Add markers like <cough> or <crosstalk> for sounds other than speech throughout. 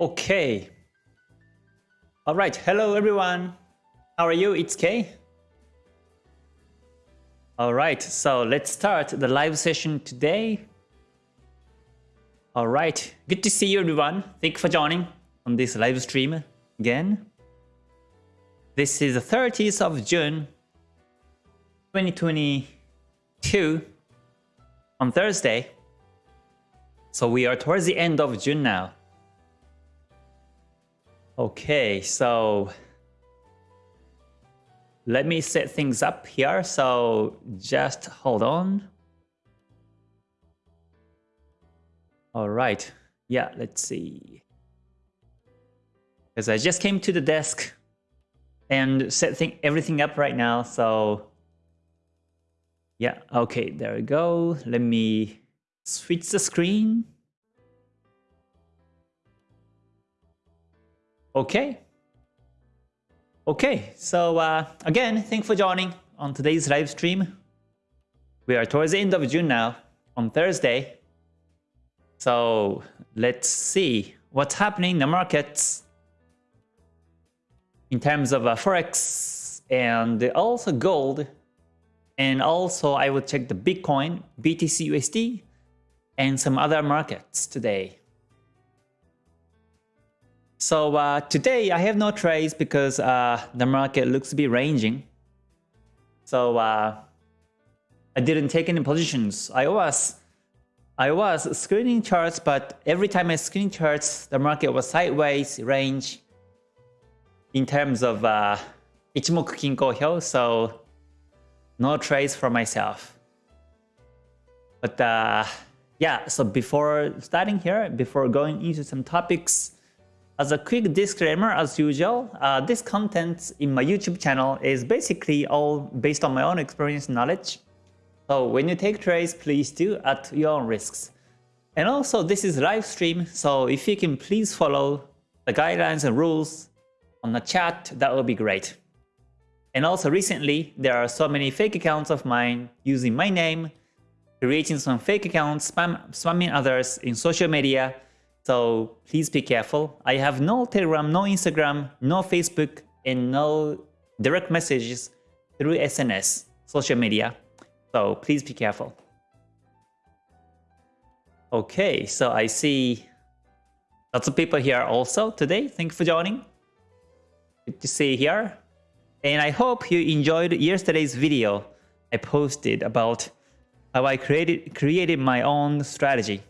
Okay. All right. Hello, everyone. How are you? It's Kay. All right. So let's start the live session today. All right. Good to see you, everyone. Thank you for joining on this live stream again. This is the 30th of June, 2022 on Thursday. So we are towards the end of June now. Okay, so let me set things up here. So just hold on. All right. Yeah, let's see. Because I just came to the desk and set thing, everything up right now. So yeah, okay, there we go. Let me switch the screen. Okay. Okay, so uh, again, thanks for joining on today's live stream. We are towards the end of June now, on Thursday. So let's see what's happening in the markets in terms of uh, Forex and also gold. And also I will check the Bitcoin, BTC USD, and some other markets today. So uh, today I have no trades because uh, the market looks to be ranging. So uh, I didn't take any positions. I was I was screening charts, but every time I screen charts, the market was sideways range in terms of uh, Ichimoku Kinko Hyo, so no trades for myself. But uh, yeah, so before starting here, before going into some topics, as a quick disclaimer, as usual, uh, this content in my YouTube channel is basically all based on my own experience and knowledge. So when you take trades, please do at your own risks. And also, this is live stream, so if you can please follow the guidelines and rules on the chat, that would be great. And also recently, there are so many fake accounts of mine using my name, creating some fake accounts, spam, spamming others in social media, so please be careful. I have no Telegram, no Instagram, no Facebook, and no direct messages through SNS, social media. So please be careful. Okay, so I see lots of people here also today. Thank you for joining. Good to see you here. And I hope you enjoyed yesterday's video I posted about how I created created my own strategy.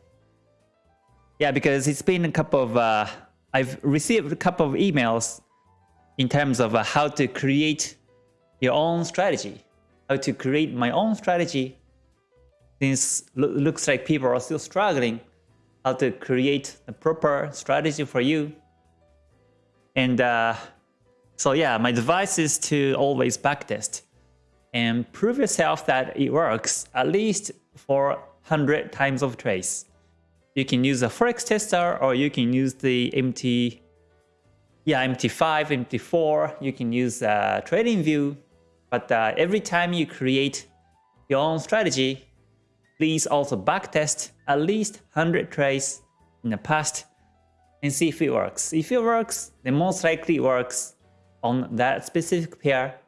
Yeah, because it's been a couple of, uh, I've received a couple of emails in terms of uh, how to create your own strategy, how to create my own strategy since lo looks like people are still struggling how to create the proper strategy for you. And uh, so yeah, my advice is to always backtest and prove yourself that it works at least for 100 times of trace. You can use a Forex tester or you can use the MT, yeah, MT5, MT4. You can use uh, TradingView. But uh, every time you create your own strategy, please also backtest at least 100 trades in the past and see if it works. If it works, then most likely it works on that specific pair.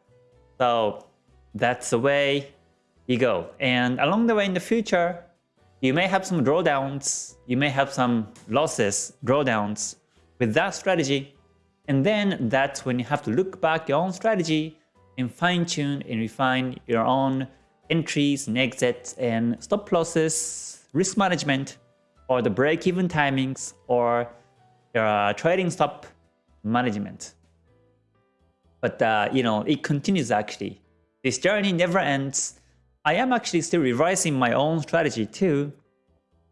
So that's the way you go. And along the way in the future, you may have some drawdowns, you may have some losses, drawdowns with that strategy. And then that's when you have to look back your own strategy and fine tune and refine your own entries and exits and stop losses, risk management, or the break-even timings, or your uh, trading stop management. But uh, you know, it continues actually. This journey never ends I am actually still revising my own strategy too.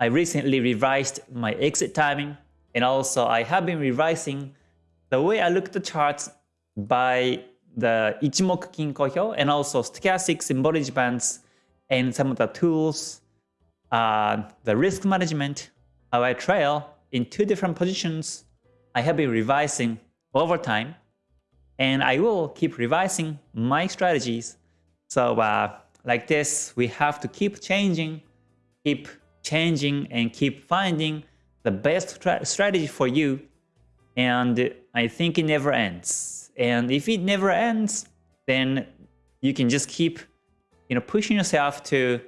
I recently revised my exit timing and also I have been revising the way I look at the charts by the Ichimoku Kinko Hyo and also stochastic symbology bands and some of the tools, uh, the risk management, how I trail in two different positions. I have been revising over time and I will keep revising my strategies. So uh, like this, we have to keep changing, keep changing and keep finding the best strategy for you and I think it never ends. And if it never ends, then you can just keep you know, pushing yourself to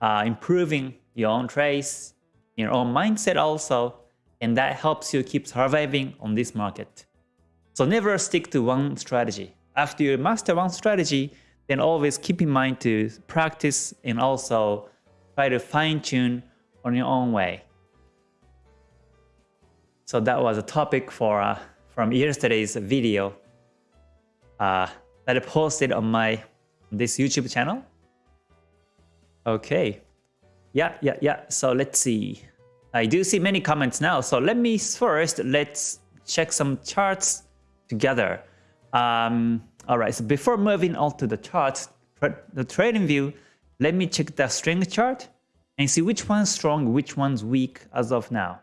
uh, improving your own trades, your own mindset also, and that helps you keep surviving on this market. So never stick to one strategy. After you master one strategy, then always keep in mind to practice and also try to fine tune on your own way. So that was a topic for uh, from yesterday's video uh, that I posted on my this YouTube channel. Okay, yeah, yeah, yeah. So let's see. I do see many comments now. So let me first let's check some charts together. Um, all right. So before moving on to the charts, the trading view, let me check the strength chart and see which one's strong, which one's weak as of now.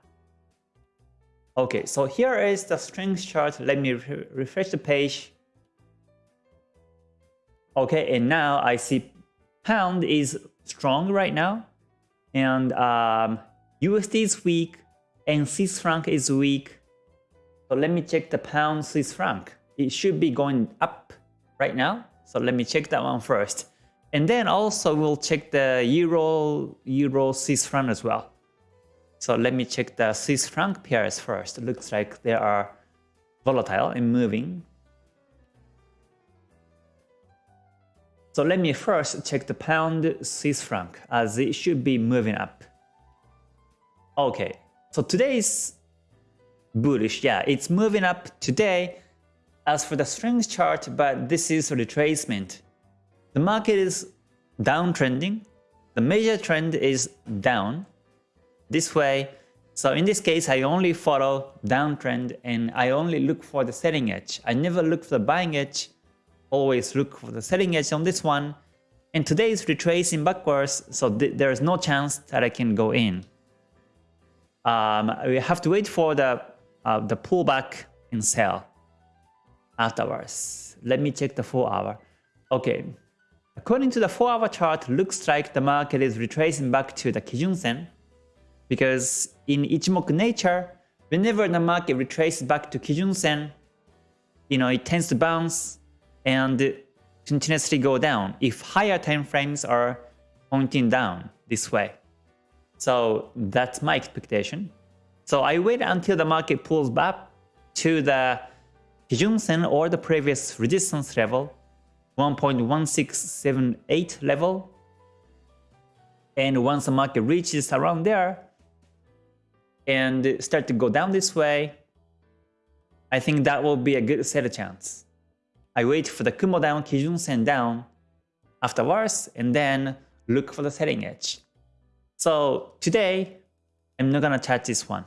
Okay, so here is the strength chart. Let me re refresh the page. Okay, and now I see pound is strong right now, and um, USD is weak, and Swiss franc is weak. So let me check the pound Swiss franc. It should be going up right now. So let me check that one first. And then also we'll check the Euro, Euro Swiss franc as well. So let me check the Swiss franc pairs first. It looks like they are volatile and moving. So let me first check the pound Swiss franc as it should be moving up. Okay, so today is bullish. Yeah, it's moving up today as for the strength chart, but this is a retracement. The market is downtrending. The major trend is down this way. So in this case, I only follow downtrend and I only look for the selling edge. I never look for the buying edge, always look for the selling edge on this one. And today is retracing backwards, so th there is no chance that I can go in. Um, we have to wait for the, uh, the pullback and sell afterwards. Let me check the 4 hour. Okay, according to the 4 hour chart, looks like the market is retracing back to the Kijun Sen because in Ichimoku nature, whenever the market retraces back to Kijun Sen, you know, it tends to bounce and continuously go down if higher time frames are pointing down this way. So that's my expectation. So I wait until the market pulls back to the Kijun Sen or the previous resistance level, 1.1678 level. And once the market reaches around there, and start to go down this way, I think that will be a good set of chance. I wait for the Kumo down, Kijun Sen down afterwards, and then look for the selling edge. So today, I'm not gonna touch this one.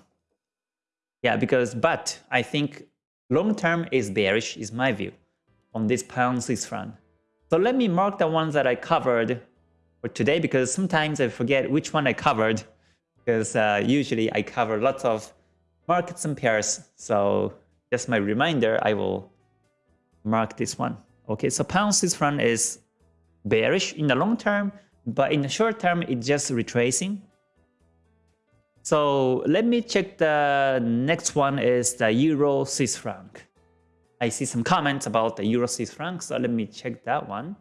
Yeah, because, but I think long term is bearish, is my view, on this pound Swiss franc. So let me mark the ones that I covered for today, because sometimes I forget which one I covered because uh, usually I cover lots of markets and pairs. So just my reminder, I will mark this one. Okay, so pound Swiss franc is bearish in the long term, but in the short term, it's just retracing. So let me check the next one is the Euro Swiss franc. I see some comments about the Euro Swiss franc, so let me check that one.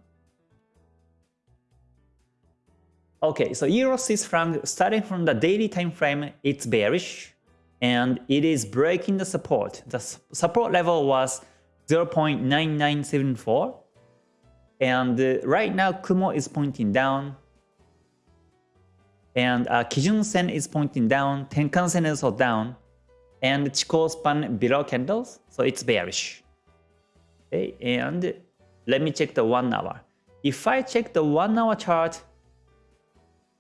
Okay, so Euro Swiss franc starting from the daily time frame, it's bearish and it is breaking the support. The support level was 0.9974 and uh, right now Kumo is pointing down and uh, Kijun Sen is pointing down, Tenkan Sen is also down and Chikou span below candles, so it's bearish. Okay, and let me check the 1 hour. If I check the 1 hour chart,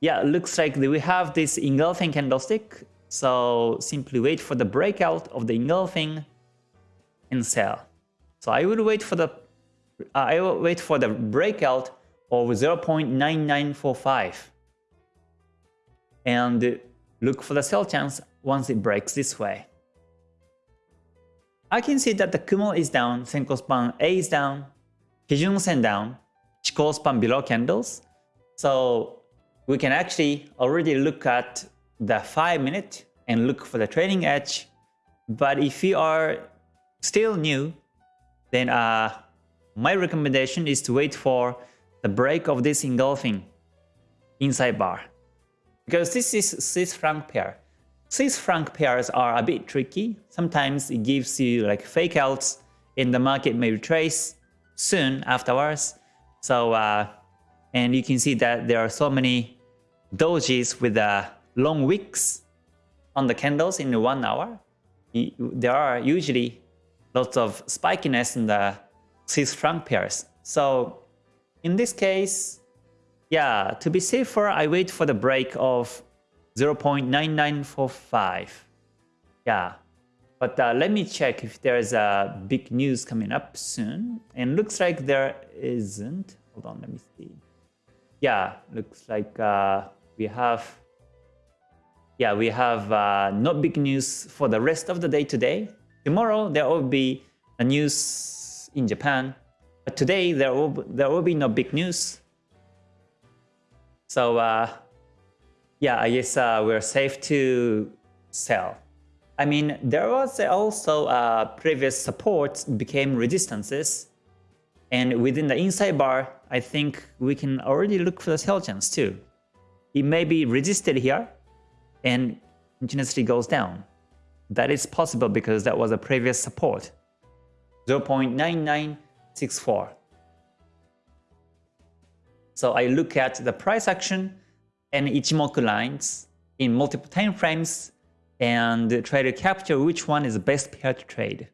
yeah, looks like we have this engulfing candlestick. So simply wait for the breakout of the engulfing and sell. So I will wait for the uh, I will wait for the breakout of 0.9945 and look for the sell chance once it breaks this way. I can see that the Kumo is down, Senkou span A is down, Kijun Sen down, Chikou span below candles. So we can actually already look at the 5 minute and look for the trading edge But if you are still new, then uh, my recommendation is to wait for the break of this engulfing inside bar. Because this is Swiss franc pair. Swiss franc pairs are a bit tricky. Sometimes it gives you like fake outs and the market may retrace soon afterwards. So, uh, and you can see that there are so many dojis with uh, long wicks on the candles in one hour. There are usually lots of spikiness in the Swiss franc pairs. So in this case, yeah, to be safer, I wait for the break of 0.9945. Yeah, but uh, let me check if there's a big news coming up soon. And looks like there isn't. Hold on, let me see. Yeah, looks like uh, we have yeah, we have uh, not big news for the rest of the day today. Tomorrow there will be a news in Japan, but today there will there will be no big news. So uh, yeah, I guess uh, we're safe to sell. I mean, there was also uh, previous supports became resistances, and within the inside bar, I think we can already look for the sell chance too. It may be resisted here, and continuously goes down. That is possible because that was a previous support, 0.9964. So I look at the price action and Ichimoku lines in multiple time frames and try to capture which one is the best pair to trade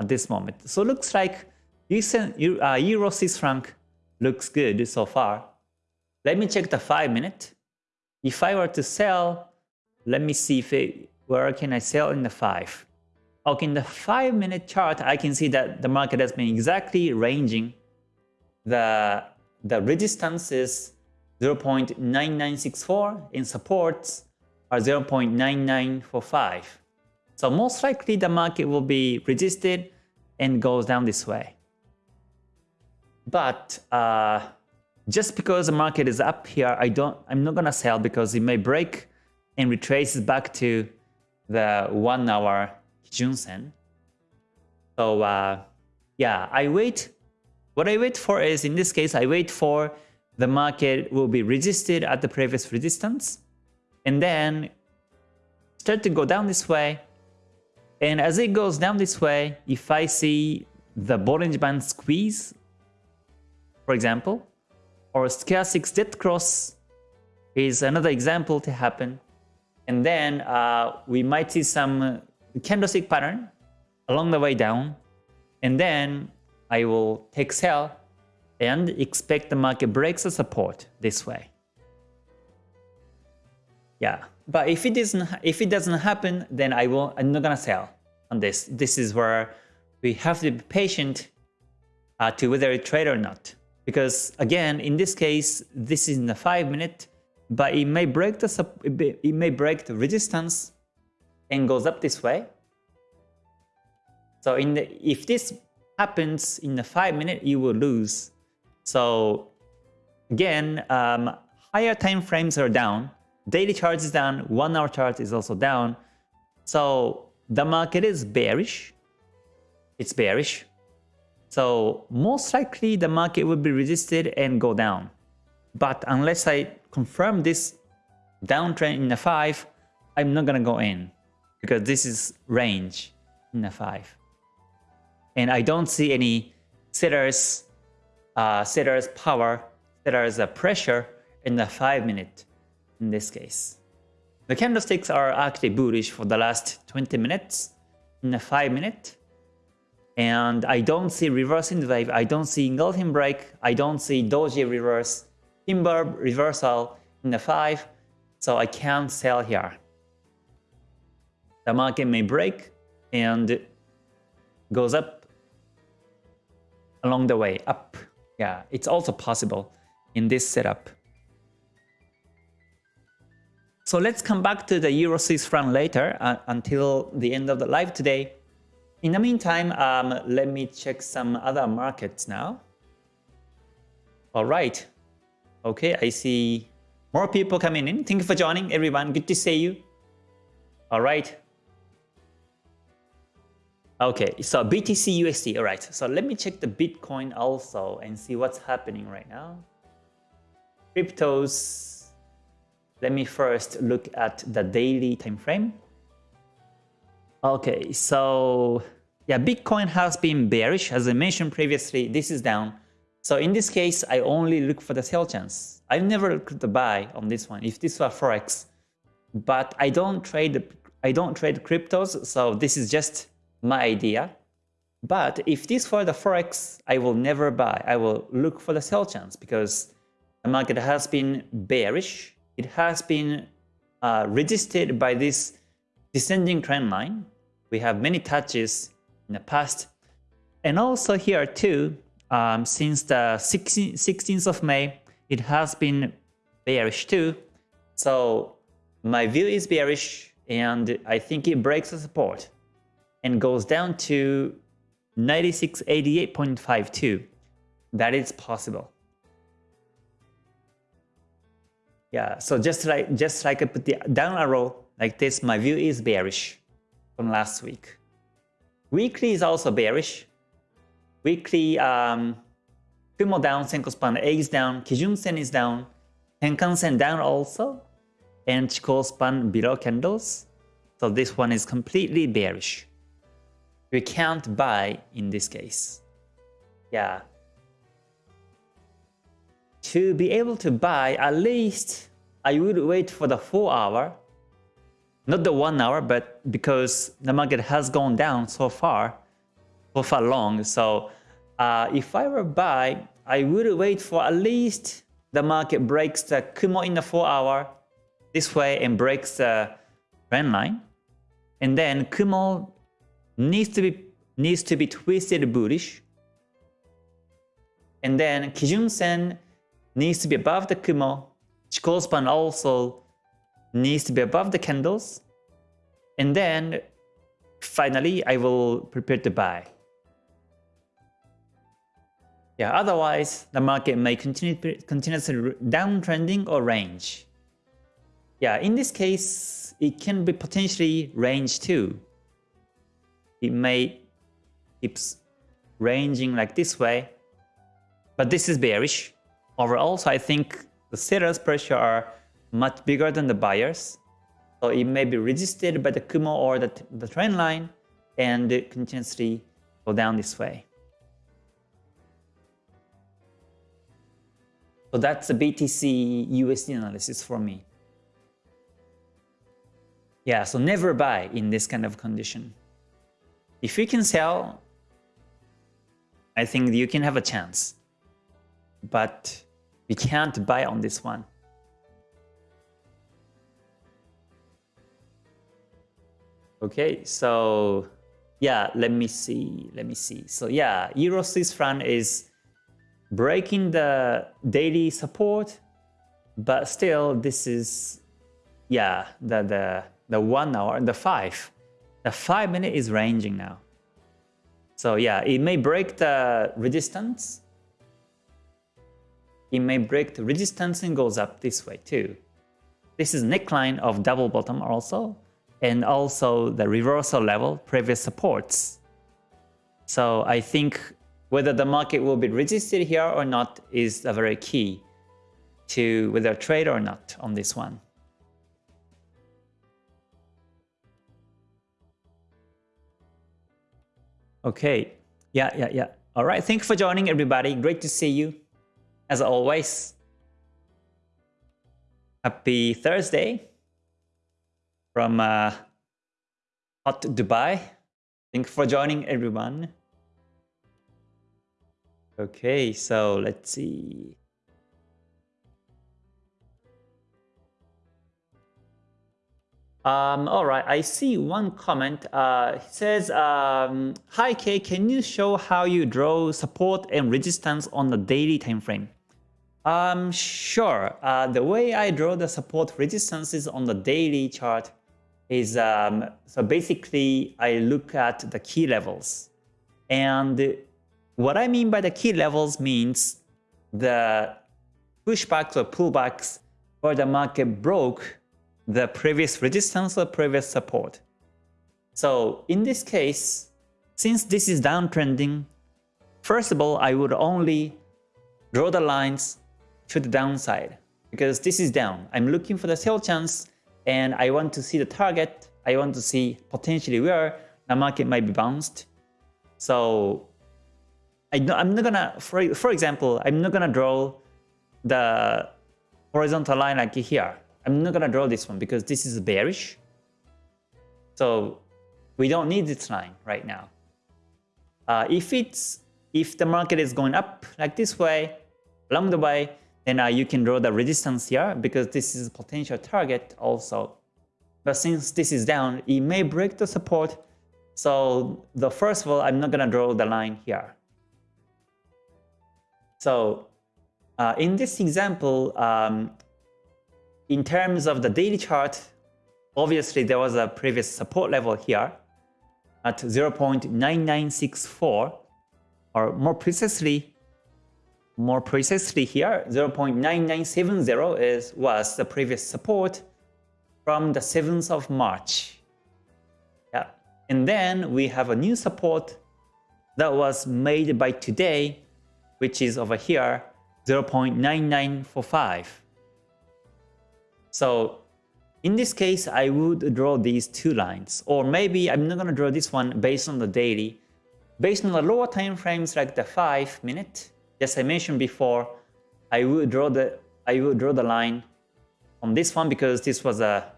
at this moment. So it looks like uh, Euro Swiss franc looks good so far. Let me check the 5 minute. If I were to sell let me see if it, where can I sell in the 5. Okay, in the 5 minute chart, I can see that the market has been exactly ranging. The, the resistance is 0.9964 and supports are 0.9945. So most likely the market will be resisted and goes down this way. But uh, just because the market is up here, I don't, I'm not gonna sell because it may break and retraces back to the one hour Kijun-sen. So uh, yeah, I wait. What I wait for is, in this case, I wait for the market will be resisted at the previous resistance and then start to go down this way. And as it goes down this way, if I see the Bollinger Band squeeze, for example, or stochastic dead cross is another example to happen, and then uh, we might see some candlestick pattern along the way down. And then I will take sell and expect the market breaks the support this way. Yeah, but if it doesn't if it doesn't happen, then I will I'm not gonna sell on this. This is where we have to be patient uh, to whether it trade or not. Because again, in this case, this is in the five minute but it may break the it may break the resistance and goes up this way. So in the if this happens in the five minute, you will lose. So again, um, higher time frames are down. Daily chart is down. One hour chart is also down. So the market is bearish. It's bearish. So most likely the market will be resisted and go down. But unless I confirm this downtrend in the 5, I'm not gonna go in because this is range in the 5. And I don't see any sellers, uh, power, sellers uh, pressure in the 5 minute in this case. The candlesticks are actually bullish for the last 20 minutes in the 5 minute. And I don't see reversing the wave, I don't see engulfing break, I don't see doji reverse, timber reversal in the 5, so I can't sell here. The market may break and goes up along the way, up. Yeah, it's also possible in this setup. So let's come back to the Euro Swiss franc later uh, until the end of the live today. In the meantime, um, let me check some other markets now. All right, Okay, I see more people coming in. Thank you for joining, everyone. Good to see you. All right. Okay, so BTC USD. All right, so let me check the Bitcoin also and see what's happening right now. Cryptos. Let me first look at the daily time frame. Okay, so yeah, Bitcoin has been bearish. As I mentioned previously, this is down. So in this case, I only look for the sell chance. I never look at the buy on this one. If this were Forex, but I don't trade I don't trade cryptos, so this is just my idea. But if this were the Forex, I will never buy. I will look for the sell chance because the market has been bearish. It has been uh, resisted by this descending trend line. We have many touches in the past. And also here too, um, since the 16th of May, it has been bearish too. So my view is bearish and I think it breaks the support and goes down to 9688.52. That is possible. Yeah, so just like just like I put the down arrow like this, my view is bearish from last week. Weekly is also bearish. Weekly um, Kumo down, Senkou span A is down, Kijun Sen is down, Tenkan Sen down also, and Chikou span below candles. So this one is completely bearish. We can't buy in this case. Yeah. To be able to buy, at least I would wait for the 4 hour. Not the 1 hour, but because the market has gone down so far, so far long. So uh, if I were buy, I would wait for at least the market breaks the Kumo in the 4 hour this way and breaks the trend line. And then Kumo needs to be needs to be twisted bullish. And then Kijun Sen needs to be above the Kumo. Chikou span also needs to be above the candles. And then finally I will prepare to buy. Yeah, otherwise the market may continue continuously downtrending or range. Yeah, in this case, it can be potentially range too. It may keeps ranging like this way, but this is bearish. Overall, so I think the sellers pressure are much bigger than the buyers. So it may be resisted by the Kumo or the, the trend line and continuously go down this way. So that's the BTC USD analysis for me. Yeah, so never buy in this kind of condition. If you can sell, I think you can have a chance. But we can't buy on this one. Okay, so yeah, let me see, let me see. So yeah, Euro Swiss franc is breaking the daily support, but still this is, yeah, the, the, the one hour, the five. The five minute is ranging now. So yeah, it may break the resistance. It may break the resistance and goes up this way too. This is neckline of double bottom also, and also the reversal level, previous supports. So I think whether the market will be resisted here or not is a very key to whether trade or not on this one. Okay. Yeah, yeah, yeah. All right. Thank you for joining, everybody. Great to see you, as always. Happy Thursday from uh, hot Dubai. Thank you for joining, everyone. Okay, so let's see. Um, all right, I see one comment. Uh, he says, um, Hi Kay, can you show how you draw support and resistance on the daily time frame? Um, sure. Uh, the way I draw the support resistances on the daily chart is, um, so basically I look at the key levels. And what I mean by the key levels means the pushbacks or pullbacks where the market broke the previous resistance or previous support. So in this case, since this is downtrending, first of all, I would only draw the lines to the downside because this is down. I'm looking for the sell chance and I want to see the target. I want to see potentially where the market might be bounced. So I, am not gonna, for, for example, I'm not gonna draw the horizontal line like here. I'm not gonna draw this one because this is bearish. So we don't need this line right now. Uh, if it's if the market is going up like this way along the way, then uh, you can draw the resistance here because this is a potential target also. But since this is down, it may break the support. So the first of all, I'm not gonna draw the line here. So uh, in this example, um, in terms of the daily chart, obviously there was a previous support level here at 0.9964 or more precisely more precisely here 0.9970 is was the previous support from the 7th of March. Yeah. And then we have a new support that was made by today which is over here 0.9945. So in this case, I would draw these two lines, or maybe I'm not going to draw this one based on the daily. Based on the lower time frames like the 5 minute, as I mentioned before, I would draw the I would draw the line on this one because this was a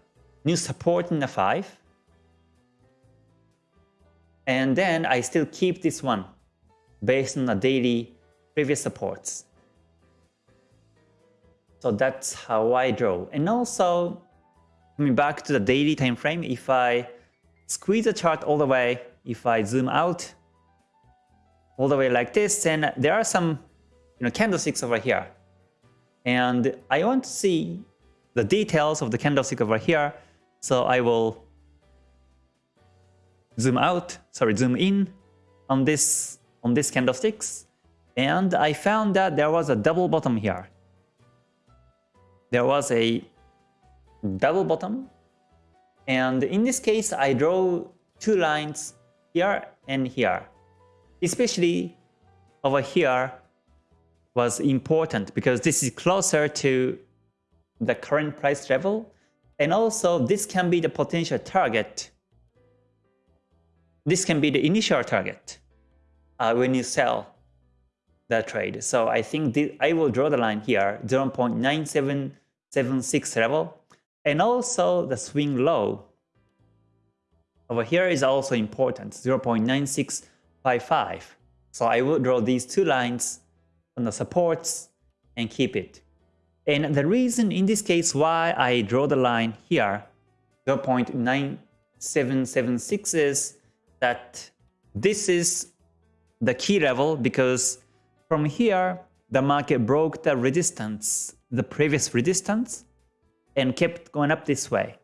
new support in the 5. And then I still keep this one based on the daily previous supports. So that's how I draw. And also, coming back to the daily time frame, if I squeeze the chart all the way, if I zoom out all the way like this, then there are some you know, candlesticks over here. And I want to see the details of the candlestick over here. So I will zoom out, sorry, zoom in on this on these candlesticks. And I found that there was a double bottom here there was a double bottom. And in this case, I draw two lines here and here. Especially over here was important because this is closer to the current price level. And also this can be the potential target. This can be the initial target uh, when you sell the trade. So I think I will draw the line here, 0.97 76 level. And also the swing low over here is also important, 0.9655. So I will draw these two lines on the supports and keep it. And the reason in this case why I draw the line here, 0.9776 is that this is the key level because from here the market broke the resistance the previous resistance and kept going up this way.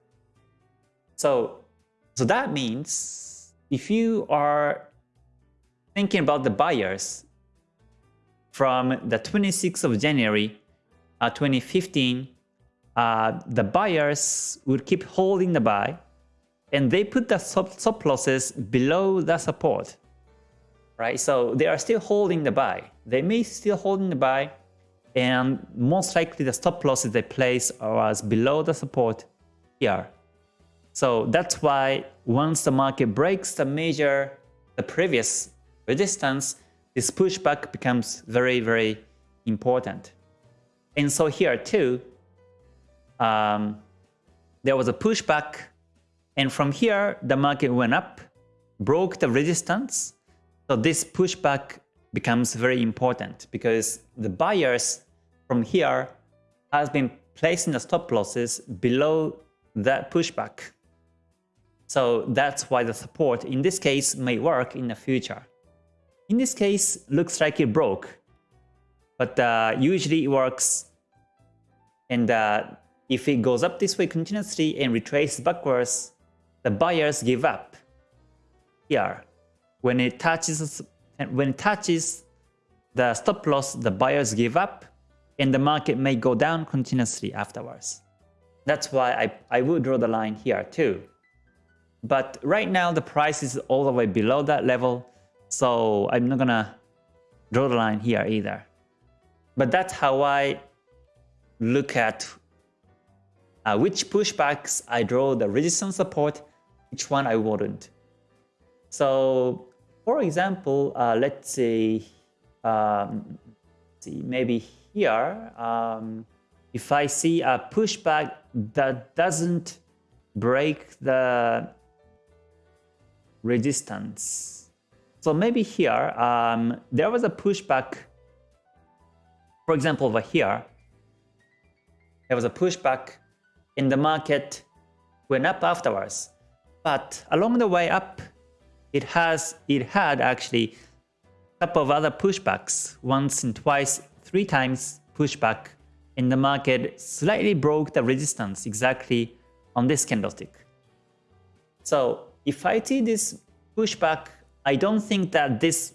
So, so that means if you are thinking about the buyers from the 26th of January uh, 2015, uh, the buyers would keep holding the buy and they put the stop losses below the support. Right, so they are still holding the buy. They may still holding the buy, and most likely the stop losses they place was below the support here. So that's why once the market breaks the major, the previous resistance, this pushback becomes very, very important. And so here too, um, there was a pushback and from here the market went up, broke the resistance. So this pushback becomes very important because the buyers from here has been placing the stop losses below that pushback. So that's why the support in this case may work in the future. In this case, looks like it broke, but uh, usually it works. And uh, if it goes up this way continuously and retraces backwards, the buyers give up. Here, when it touches when it touches the stop loss, the buyers give up and the market may go down continuously afterwards. That's why I, I would draw the line here too. But right now the price is all the way below that level. So I'm not gonna draw the line here either. But that's how I look at uh, which pushbacks I draw the resistance support, which one I wouldn't. So for example, uh, let's say, um, see maybe here, um, if I see a pushback that doesn't break the resistance. So maybe here, um, there was a pushback, for example, over here, there was a pushback in the market went up afterwards. But along the way up, it has it had actually a couple of other pushbacks, once and twice, three times pushback and the market slightly broke the resistance exactly on this candlestick. So if I see this pushback, I don't think that this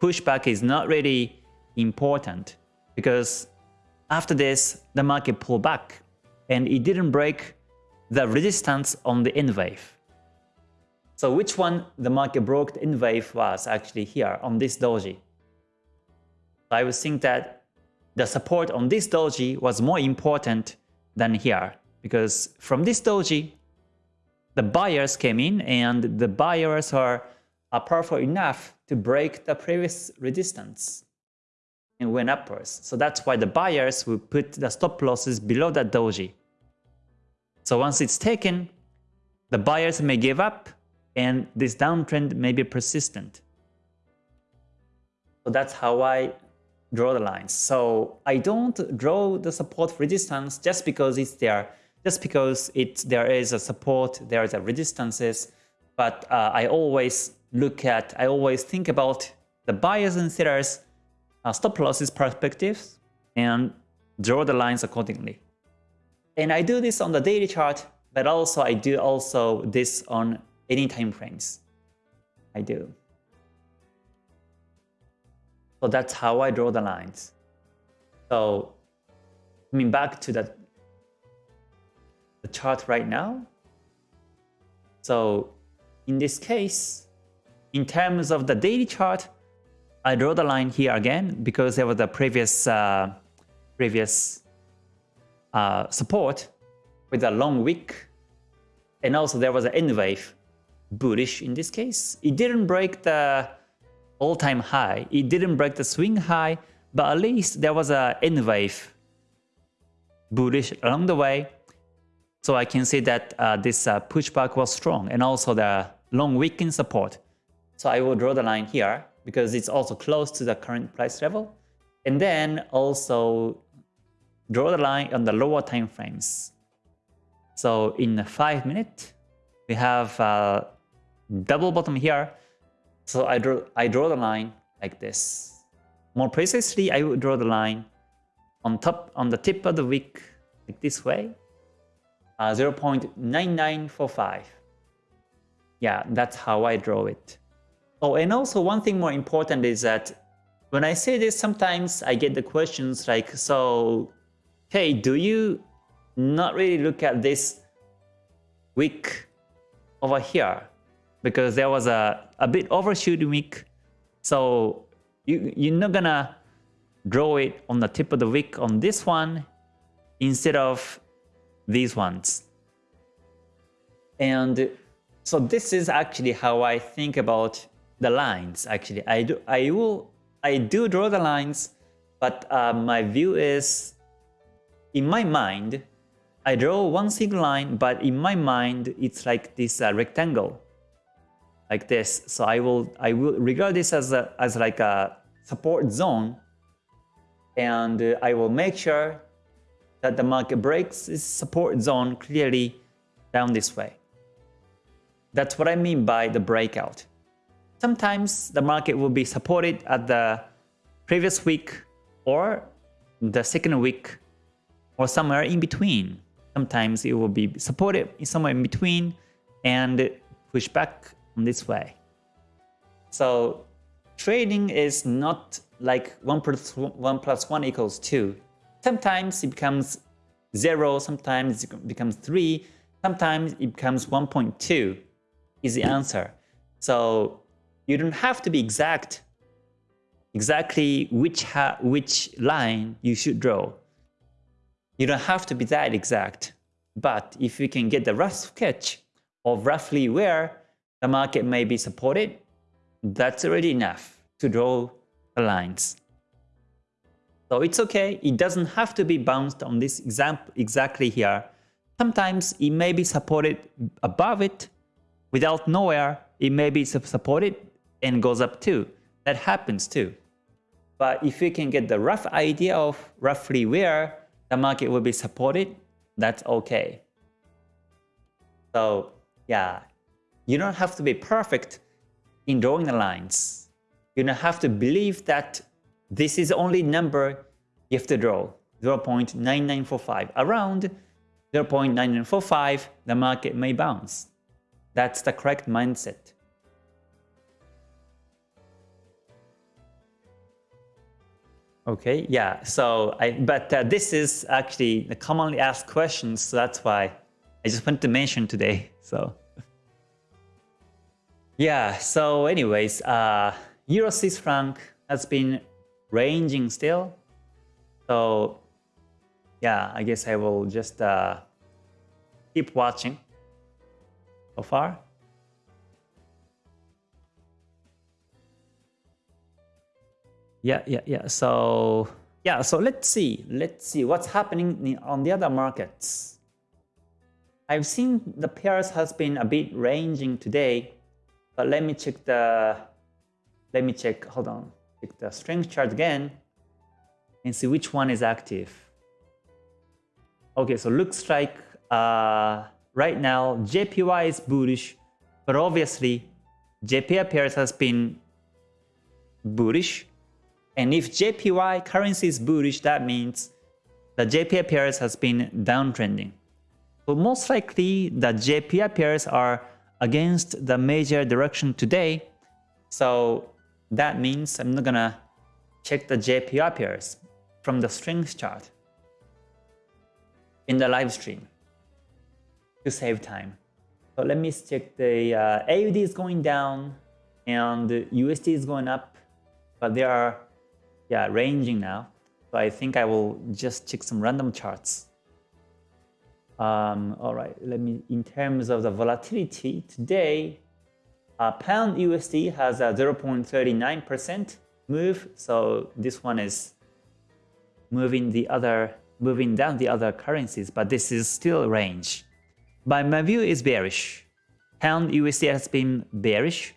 pushback is not really important because after this, the market pulled back and it didn't break the resistance on the N wave. So which one the market broke in wave was actually here on this doji. I would think that the support on this doji was more important than here because from this doji, the buyers came in and the buyers are, are powerful enough to break the previous resistance and went upwards. So that's why the buyers will put the stop losses below that doji. So once it's taken, the buyers may give up and this downtrend may be persistent. So that's how I draw the lines. So I don't draw the support resistance just because it's there, just because it there is a support, there is a resistances, but uh, I always look at, I always think about the buyers and sellers uh, stop losses perspectives and draw the lines accordingly. And I do this on the daily chart, but also I do also this on any time frames. I do. So that's how I draw the lines. So coming back to that the chart right now. So in this case, in terms of the daily chart, I draw the line here again because there was a previous uh, previous uh, support with a long wick, and also there was an N wave, bullish in this case. It didn't break the all-time high. It didn't break the swing high, but at least there was a N wave, bullish along the way. So I can see that uh, this uh, pushback was strong, and also the long weekend support. So I will draw the line here because it's also close to the current price level. And then also draw the line on the lower time frames. So in 5 minutes, we have a double bottom here. So I draw, I draw the line like this. More precisely, I would draw the line on top, on the tip of the wick, like this way, uh, 0.9945. Yeah, that's how I draw it. Oh, and also one thing more important is that when I say this, sometimes I get the questions like, so, hey, do you not really look at this wick over here? Because there was a, a bit overshoot wick, so you, you're not gonna draw it on the tip of the wick on this one instead of these ones. And so this is actually how I think about the lines actually. I do I will I do draw the lines, but uh, my view is in my mind I draw one single line, but in my mind it's like this uh, rectangle like this. So I will I will regard this as a, as like a support zone, and uh, I will make sure that the market breaks this support zone clearly down this way. That's what I mean by the breakout. Sometimes the market will be supported at the previous week or the second week or somewhere in between. Sometimes it will be supported somewhere in between and push back this way. So trading is not like 1 plus 1, plus 1 equals 2. Sometimes it becomes 0, sometimes it becomes 3, Sometimes it becomes 1.2 is the answer. So you don't have to be exact, exactly which, which line you should draw. You don't have to be that exact. But if you can get the rough sketch of roughly where the market may be supported, that's already enough to draw the lines. So it's okay, it doesn't have to be bounced on this example exactly here. Sometimes it may be supported above it, without nowhere, it may be supported and goes up too. That happens too. But if you can get the rough idea of roughly where the market will be supported, that's okay. So yeah, you don't have to be perfect in drawing the lines. You don't have to believe that this is the only number you have to draw, 0.9945. Around 0.9945, the market may bounce. That's the correct mindset. Okay, yeah, so I, but uh, this is actually the commonly asked questions, so that's why I just wanted to mention today, <laughs> so. Yeah, so anyways, uh, Euro Swiss franc has been ranging still. So yeah, I guess I will just uh, keep watching so far. Yeah, yeah, yeah. So yeah, so let's see. Let's see what's happening on the other markets. I've seen the pairs has been a bit ranging today, but let me check the let me check, hold on, check the strength chart again and see which one is active. Okay, so looks like uh, right now JPY is bullish, but obviously JPY pairs has been bullish. And if JPY currency is bullish, that means the JPY pairs has been downtrending. So most likely the JPY pairs are against the major direction today. So that means I'm not gonna check the JPY pairs from the strength chart in the live stream to save time. So let me check the uh, AUD is going down and USD is going up, but they are yeah ranging now. So I think I will just check some random charts. Um, all right, let me in terms of the volatility today, uh, pound USD has a 0.39% move, so this one is moving the other, moving down the other currencies, but this is still range. But my view is bearish. Pound USD has been bearish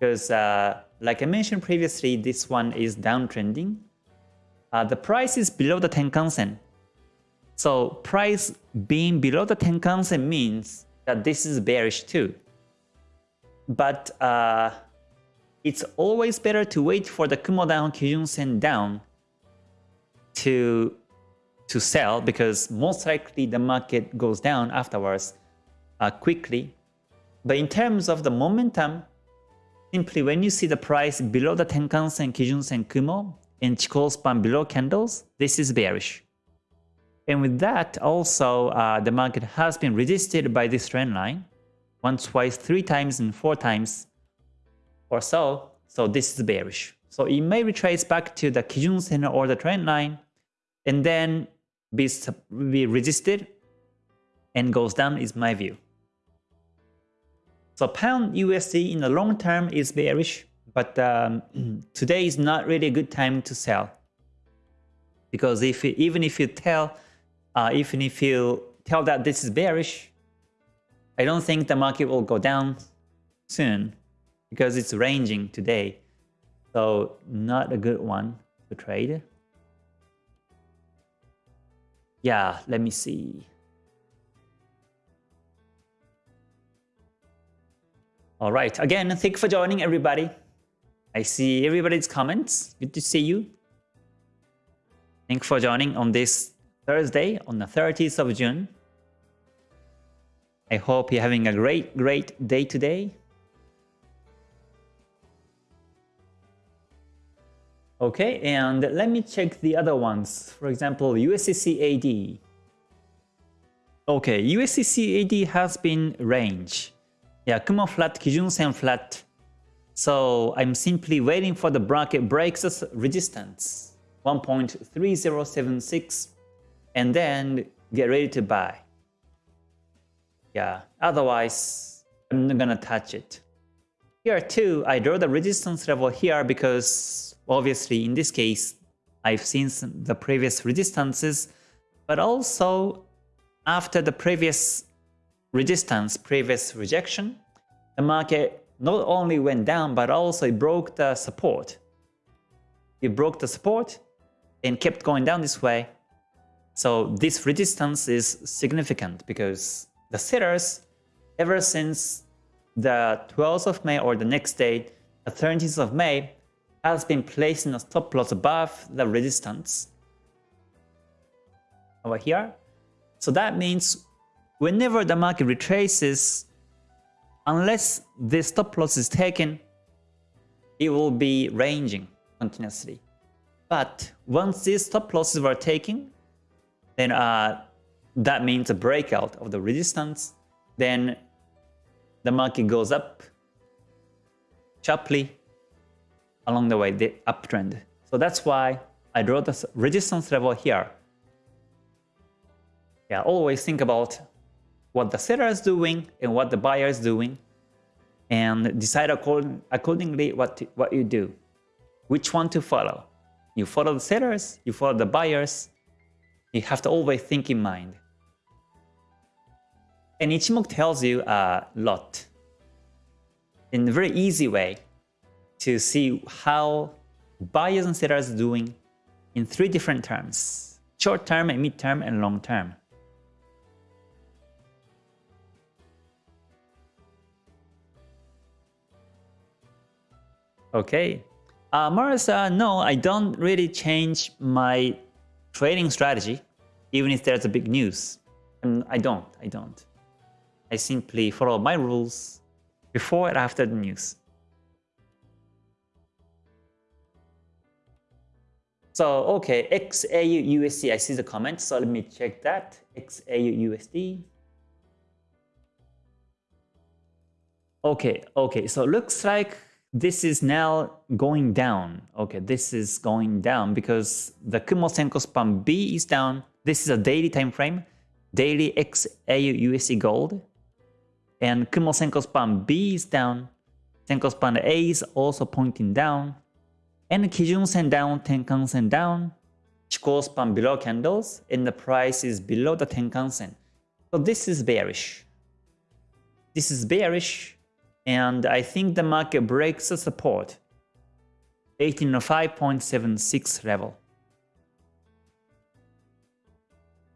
because, uh, like I mentioned previously, this one is downtrending. Uh, the price is below the Tenkan Sen. So price being below the Tenkan Sen means that this is bearish too but uh, it's always better to wait for the Kumo down, Kijun Sen down to to sell because most likely the market goes down afterwards uh, quickly. But in terms of the momentum, simply when you see the price below the Tenkan Sen, Kijun Sen, Kumo, and Chikou span below candles, this is bearish. And with that, also uh, the market has been resisted by this trend line once, twice, three times, and four times or so. So this is bearish. So it may retrace back to the Kijun Sen or the trend line and then be, be resisted and goes down is my view. So pound USD in the long term is bearish, but um, <clears throat> today is not really a good time to sell. Because if even if you tell, uh, even if you feel tell that this is bearish, I don't think the market will go down soon because it's ranging today. So not a good one to trade. Yeah, let me see. All right, again, thank you for joining everybody. I see everybody's comments. Good to see you. Thank you for joining on this Thursday on the 30th of June. I hope you're having a great, great day today. Okay, and let me check the other ones. For example, USDCAD. Okay, USDCAD has been range. Yeah, Kumo flat, Kijun Sen flat. So I'm simply waiting for the bracket breaks resistance 1.3076 and then get ready to buy. Yeah, otherwise I'm not gonna touch it. Here too, I draw the resistance level here because obviously in this case, I've seen the previous resistances, but also after the previous resistance, previous rejection, the market not only went down, but also it broke the support. It broke the support and kept going down this way. So this resistance is significant because the sellers, ever since the 12th of May or the next day, the 13th of May, has been placing a stop loss above the resistance over here. So that means whenever the market retraces, unless the stop loss is taken, it will be ranging continuously. But once these stop losses were taken, then uh, that means a breakout of the resistance. Then the market goes up sharply along the way, the uptrend. So that's why I draw the resistance level here. Yeah, always think about what the seller is doing and what the buyer is doing and decide according, accordingly what, what you do. Which one to follow. You follow the sellers, you follow the buyers. You have to always think in mind. And Ichimoku tells you a lot in a very easy way to see how buyers and sellers are doing in three different terms. Short term, and mid term, and long term. Okay. Uh, Marissa, no, I don't really change my trading strategy, even if there's a big news. And I don't, I don't. I simply follow my rules before and after the news. So, okay, XAU USD, I see the comment, so let me check that. XAU USD. Okay, okay, so looks like this is now going down. Okay, this is going down because the Kumo Senkou span B is down. This is a daily time frame, daily XAU USD gold. And Kumo Senkou span B is down. Senkou span A is also pointing down. And Kijun Sen down, Tenkan Sen down. Chikou span below candles and the price is below the Tenkan Sen. So this is bearish. This is bearish and I think the market breaks the support 1805.76 level.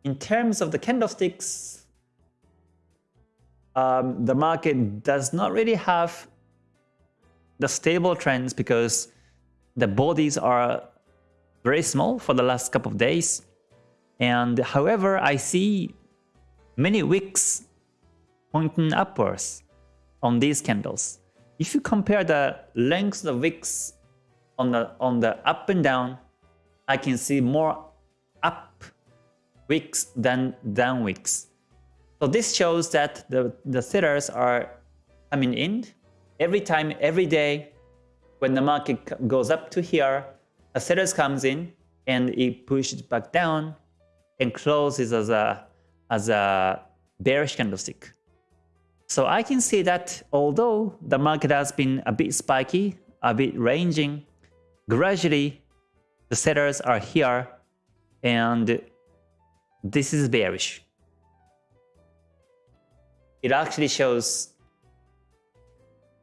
In terms of the candlesticks, um, the market does not really have the stable trends because the bodies are very small for the last couple of days. And however, I see many wicks pointing upwards on these candles. If you compare the length of wicks on the on the up and down, I can see more up wicks than down wicks. So this shows that the, the sellers are coming in every time, every day when the market goes up to here, a sellers comes in and it pushes back down and closes as a as a bearish candlestick. So I can see that although the market has been a bit spiky, a bit ranging, gradually the sellers are here and this is bearish. It actually shows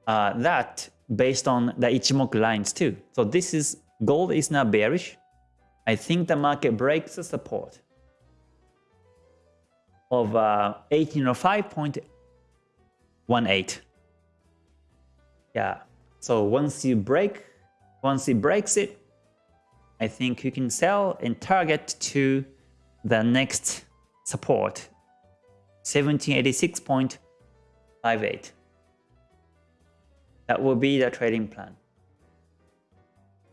uh, that based on the Ichimoku lines too. So this is gold is now bearish. I think the market breaks the support of uh, 1805.8 1.8. Yeah, so once you break, once it breaks it, I think you can sell and target to the next support, 1786.58. That will be the trading plan.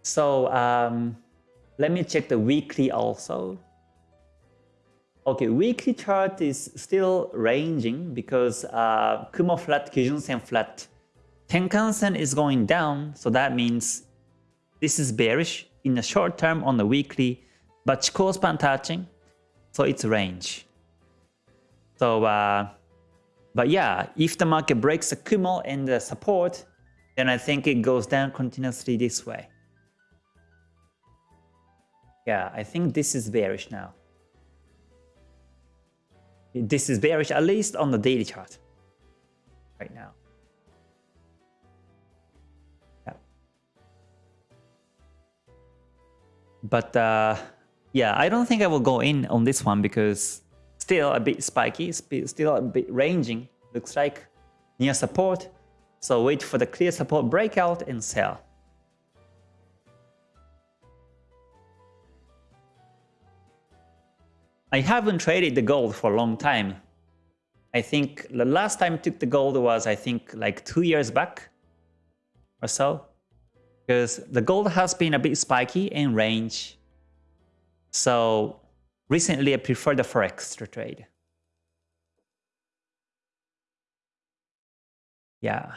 So um, let me check the weekly also. Okay, weekly chart is still ranging because uh, Kumo flat, Kijun Sen flat. Tenkan Sen is going down, so that means this is bearish in the short term on the weekly, but Chikou span touching, so it's range. So, uh, but yeah, if the market breaks the Kumo and the support, then I think it goes down continuously this way. Yeah, I think this is bearish now. This is bearish at least on the daily chart right now. Yeah. But uh, yeah, I don't think I will go in on this one because still a bit spiky, still a bit ranging. Looks like near support. So wait for the clear support breakout and sell. I haven't traded the gold for a long time. I think the last time I took the gold was, I think, like two years back or so. Because the gold has been a bit spiky in range. So recently I prefer the Forex to trade. Yeah.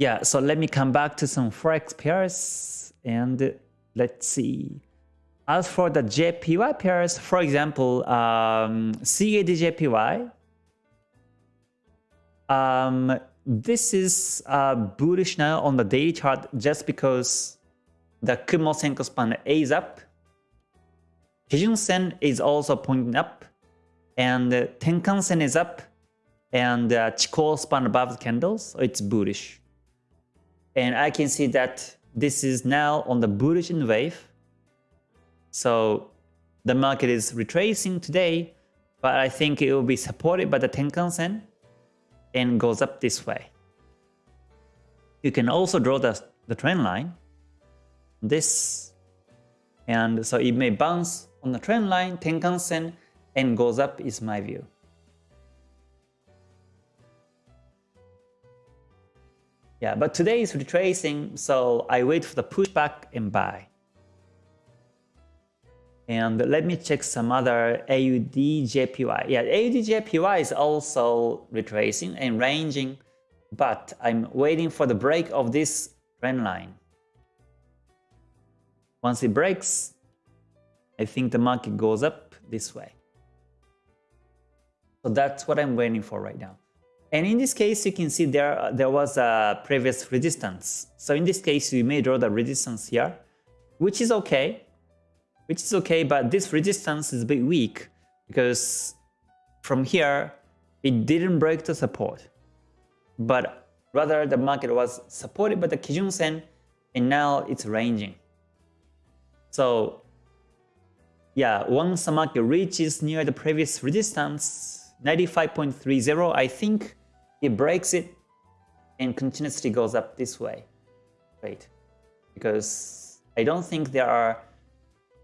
Yeah, so let me come back to some Forex pairs and let's see. As for the JPY pairs, for example, um, CAD um, this is uh, bullish now on the daily chart just because the Kumo Senkou span is up. Kijun Sen is also pointing up, and Tenkan Sen is up, and uh, Chikou span above the candles, so it's bullish. And I can see that this is now on the bullish wave. So the market is retracing today, but I think it will be supported by the Tenkan Sen and goes up this way. You can also draw the, the trend line, this, and so it may bounce on the trend line, Tenkan Sen, and goes up is my view. Yeah, but today is retracing, so I wait for the pushback and buy. And let me check some other AUD JPY. Yeah, AUD JPY is also retracing and ranging, but I'm waiting for the break of this trend line. Once it breaks, I think the market goes up this way. So that's what I'm waiting for right now. And in this case, you can see there, uh, there was a previous resistance. So in this case, you may draw the resistance here, which is okay. Which is okay, but this resistance is a bit weak because from here, it didn't break the support. But rather, the market was supported by the Kijun Sen, and now it's ranging. So yeah, once the market reaches near the previous resistance, 95.30, I think it breaks it and continuously goes up this way. Right? Because I don't think there are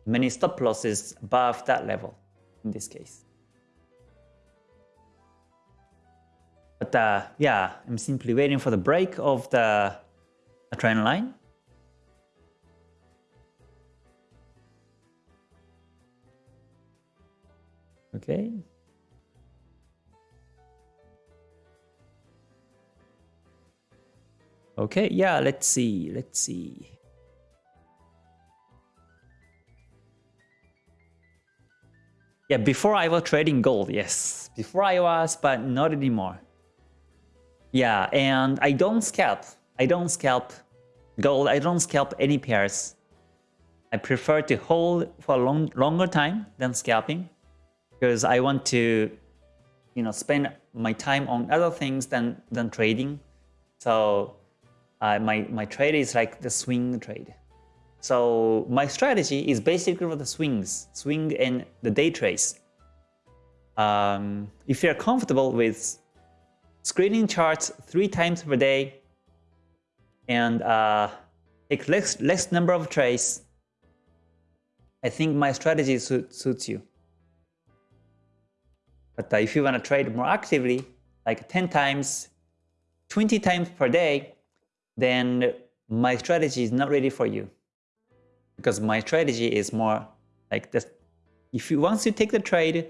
many stop losses above that level in this case. But uh, yeah, I'm simply waiting for the break of the, the trend line. Okay. Okay, yeah, let's see, let's see. Yeah, before I was trading gold, yes. Before I was, but not anymore. Yeah, and I don't scalp. I don't scalp gold. I don't scalp any pairs. I prefer to hold for a long, longer time than scalping because I want to, you know, spend my time on other things than than trading. So uh, my, my trade is like the swing trade. So my strategy is basically for the swings, swing and the day trades. Um, if you're comfortable with screening charts three times per day and uh, take less, less number of trades, I think my strategy suits you. But uh, if you want to trade more actively, like 10 times, 20 times per day, then my strategy is not ready for you. because my strategy is more like this. If you once you take the trade,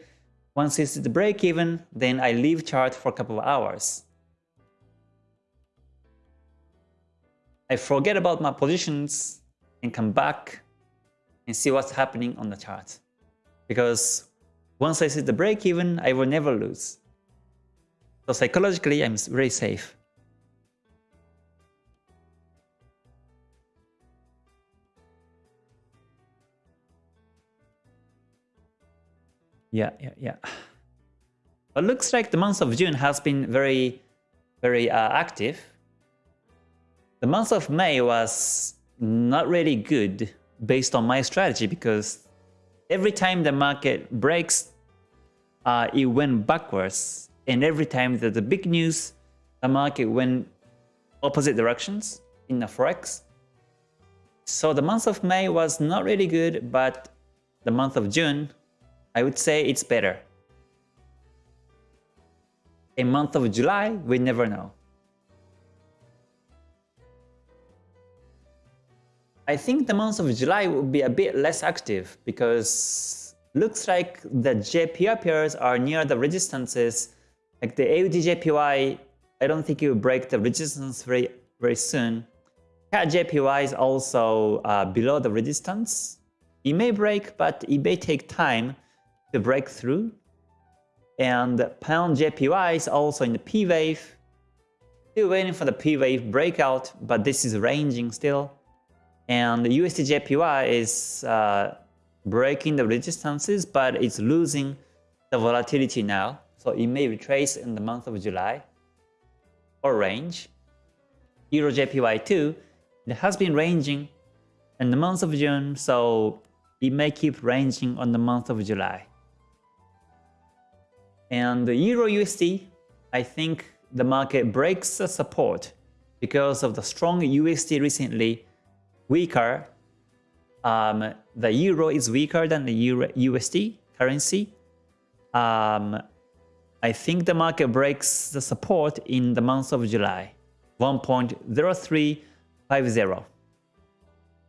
once it's the break even, then I leave chart for a couple of hours. I forget about my positions and come back and see what's happening on the chart. Because once I see the break even, I will never lose. So psychologically, I'm very safe. Yeah, yeah, yeah. But looks like the month of June has been very, very uh, active. The month of May was not really good based on my strategy because every time the market breaks, uh, it went backwards. And every time there's the big news, the market went opposite directions in the forex. So the month of May was not really good, but the month of June, I would say it's better. A month of July, we never know. I think the month of July will be a bit less active because looks like the JPY pairs are near the resistances. Like the AUD I don't think it will break the resistance very very soon. CAD JPY is also uh, below the resistance. It may break, but it may take time to break through. And Pound JPY is also in the P wave. Still waiting for the P wave breakout, but this is ranging still. And the USD JPY is uh, breaking the resistances, but it's losing the volatility now. So it may retrace in the month of July or range. Euro JPY too, it has been ranging in the month of June, so it may keep ranging on the month of July. And the Euro USD, I think the market breaks the support because of the strong USD recently weaker. Um, the euro is weaker than the Euro USD currency. Um, I think the market breaks the support in the month of July, 1.0350.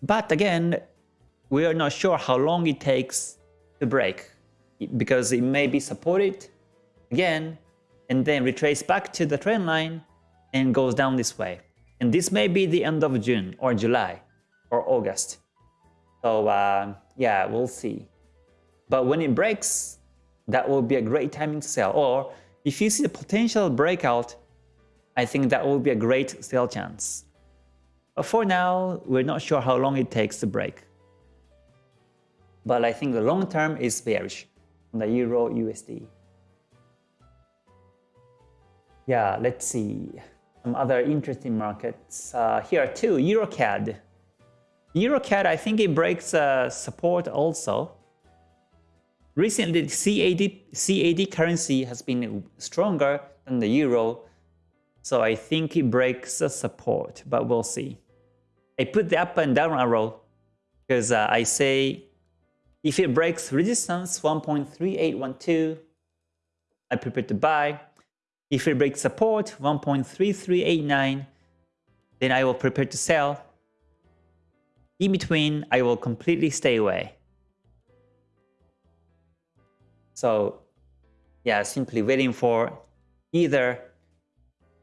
But again, we are not sure how long it takes to break because it may be supported again and then retrace back to the trend line and goes down this way. And this may be the end of June or July or August. So uh, yeah, we'll see. But when it breaks, that will be a great timing to sell. Or if you see the potential breakout, I think that will be a great sell chance. But for now, we're not sure how long it takes to break. But I think the long term is bearish on the Euro USD. Yeah, let's see some other interesting markets. Uh, here too, EuroCAD. EuroCAD, I think it breaks uh, support also. Recently, CAD, CAD currency has been stronger than the euro, so I think it breaks support, but we'll see. I put the up and down arrow because uh, I say if it breaks resistance 1.3812, I prepare to buy. If it breaks support 1.3389, then I will prepare to sell. In between, I will completely stay away. So yeah, simply waiting for either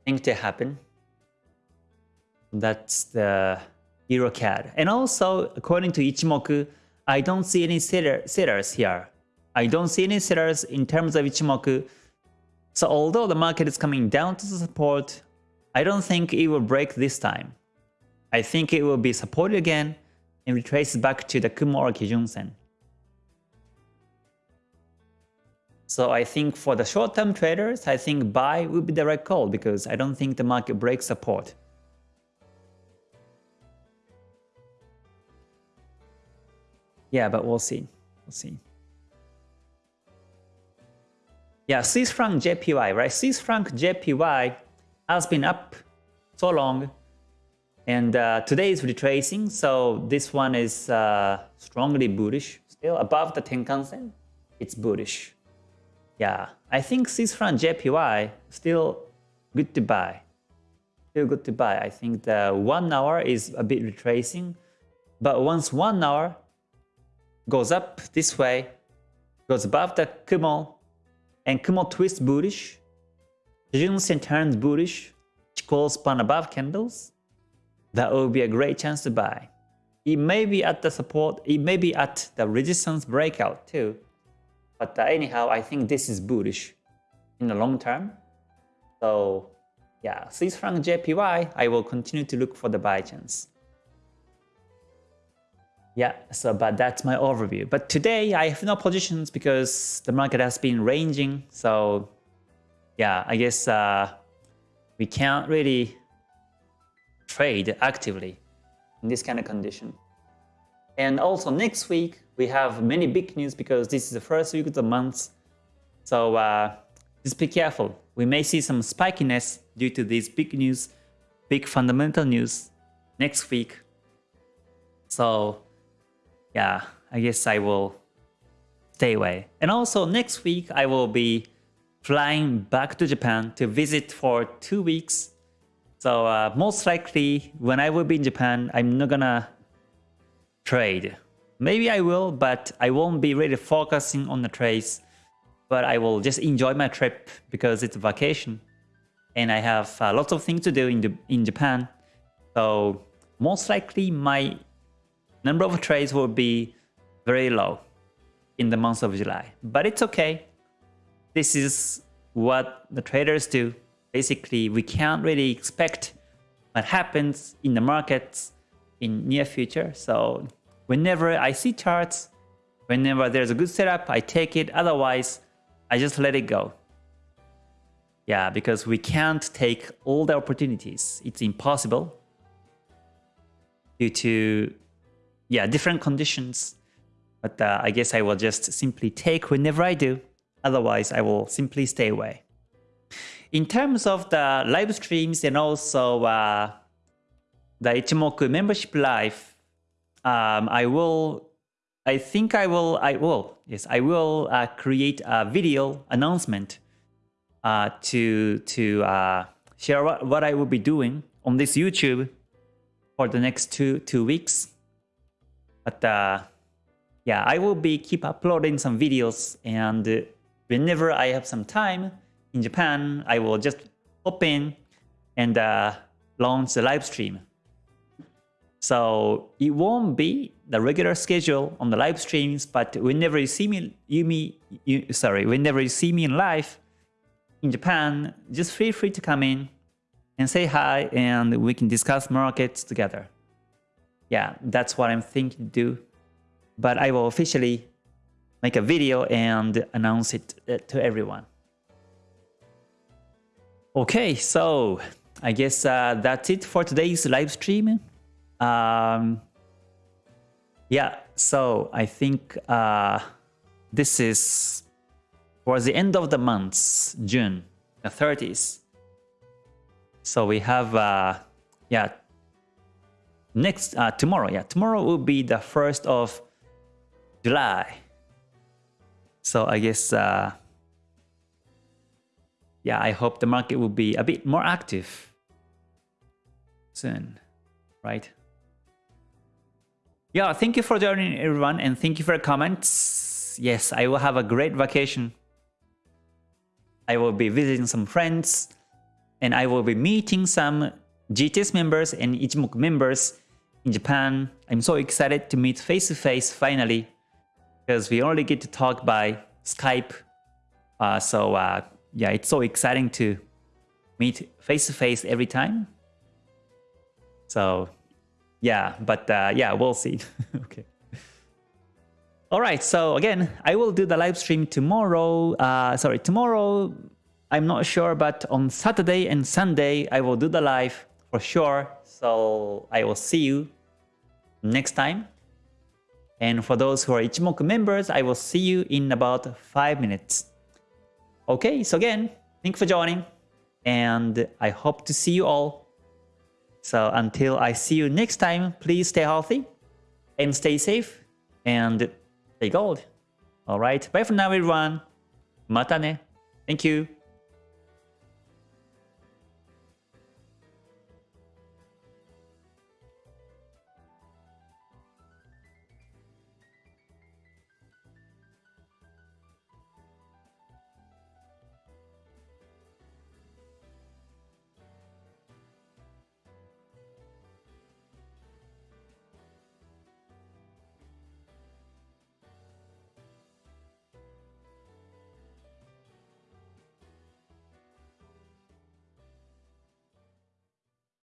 thing to happen. That's the EuroCAD. And also, according to Ichimoku, I don't see any sellers here. I don't see any sellers in terms of Ichimoku. So although the market is coming down to the support, I don't think it will break this time. I think it will be supported again and retrace back to the Kumo or Kijun Sen. So I think for the short-term traders, I think buy would be the right call because I don't think the market breaks support. Yeah, but we'll see. We'll see. Yeah, Swiss franc JPY, right? Swiss franc JPY has been up so long and uh, today is retracing, so this one is uh, strongly bullish. Still above the Tenkan-sen, it's bullish. Yeah, I think Swiss franc JPY still good to buy. Still good to buy. I think the one hour is a bit retracing, But once one hour goes up this way, goes above the Kumo, and Kumo twists bullish, Kijun turns bullish, Chikou span above candles, that will be a great chance to buy. It may be at the support, it may be at the resistance breakout too. But uh, anyhow, I think this is bullish in the long term. So yeah, Swiss franc JPY, I will continue to look for the buy chance. Yeah, so but that's my overview. But today I have no positions because the market has been ranging. So yeah, I guess uh, we can't really trade actively in this kind of condition. And also next week, we have many big news because this is the first week of the month. So uh, just be careful. We may see some spikiness due to these big news, big fundamental news next week. So yeah, I guess I will stay away. And also next week, I will be flying back to Japan to visit for two weeks. So uh, most likely when I will be in Japan, I'm not gonna trade. Maybe I will, but I won't be really focusing on the trades. But I will just enjoy my trip because it's a vacation. And I have uh, lots of things to do in, in Japan. So most likely my number of trades will be very low in the month of July. But it's okay. This is what the traders do. Basically, we can't really expect what happens in the markets in near future. So whenever I see charts, whenever there's a good setup, I take it. Otherwise, I just let it go. Yeah, because we can't take all the opportunities. It's impossible due to yeah, different conditions. But uh, I guess I will just simply take whenever I do. Otherwise, I will simply stay away. In terms of the live streams and also uh, the Ichimoku membership live, um, I will, I think I will, I will, yes, I will uh, create a video announcement uh, to to uh, share what, what I will be doing on this YouTube for the next two two weeks. But uh, yeah, I will be keep uploading some videos and whenever I have some time in Japan, I will just hop in and uh, launch the live stream. So it won't be the regular schedule on the live streams, but whenever you see me, you me, you, sorry, whenever you see me in live in Japan, just feel free to come in and say hi, and we can discuss markets together yeah, that's what I'm thinking to do. But I will officially make a video and announce it uh, to everyone. Okay, so I guess uh, that's it for today's live stream. Um, yeah, so I think uh, this is for the end of the month, June, the 30th. So we have, uh, yeah, next uh, tomorrow yeah tomorrow will be the first of July. So I guess uh, yeah I hope the market will be a bit more active soon right? Yeah thank you for joining everyone and thank you for your comments. Yes I will have a great vacation. I will be visiting some friends and I will be meeting some GTS members and Ichimoku members in Japan. I'm so excited to meet face to face finally because we only get to talk by Skype. Uh, so uh, yeah, it's so exciting to meet face to face every time. So yeah, but uh, yeah, we'll see. <laughs> okay. All right, so again, I will do the live stream tomorrow. Uh, sorry, tomorrow, I'm not sure, but on Saturday and Sunday, I will do the live for sure. So I will see you next time. And for those who are Ichimoku members, I will see you in about 5 minutes. Okay, so again, thank you for joining. And I hope to see you all. So until I see you next time, please stay healthy and stay safe and stay gold. Alright, bye for now everyone. Mata ne. Thank you.